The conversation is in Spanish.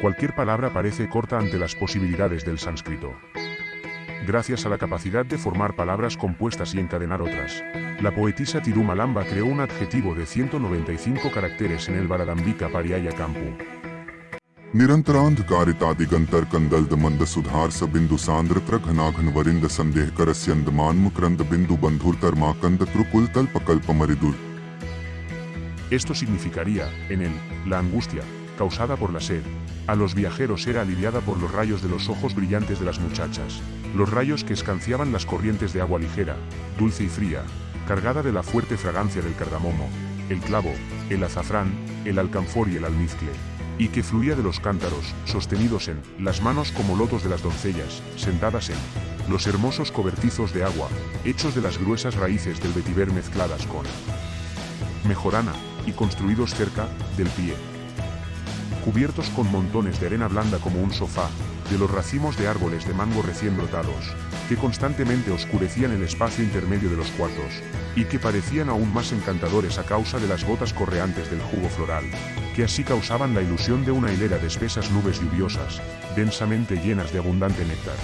Cualquier palabra parece corta ante las posibilidades del sánscrito. Gracias a la capacidad de formar palabras compuestas y encadenar otras, la poetisa Tirumalamba creó un adjetivo de 195 caracteres en el Varadambika Pariaya Kampu. निरन्तरान्धकारिता दिगन्तर कन्दल्द मन्द सुधार स बिन्दु सान्द्रत्र घनाघन वरिन्द सन्देह करस्यन्द मान्मुक्रन्द बिन्दु बन्धुर्तर्माकन्द त्रुकुल तल्पकल्प मरिदुर Esto significaría, en él, la angustia, causada por la sed, a los viajeros era aliviada por los rayos de los ojos brillantes de las muchachas, los rayos que escanciaban las corrientes de agua ligera, dulce y fría, cargada de la fuerte fragancia del cardamomo, el clavo, el azafrán, el alcanfor y el almizcle, y que fluía de los cántaros, sostenidos en las manos como lotos de las doncellas, sentadas en los hermosos cobertizos de agua, hechos de las gruesas raíces del vetiver mezcladas con mejorana, y construidos cerca del pie. Cubiertos con montones de arena blanda como un sofá, de los racimos de árboles de mango recién brotados, que constantemente oscurecían el espacio intermedio de los cuartos, y que parecían aún más encantadores a causa de las gotas correantes del jugo floral, que así causaban la ilusión de una hilera de espesas nubes lluviosas, densamente llenas de abundante néctar.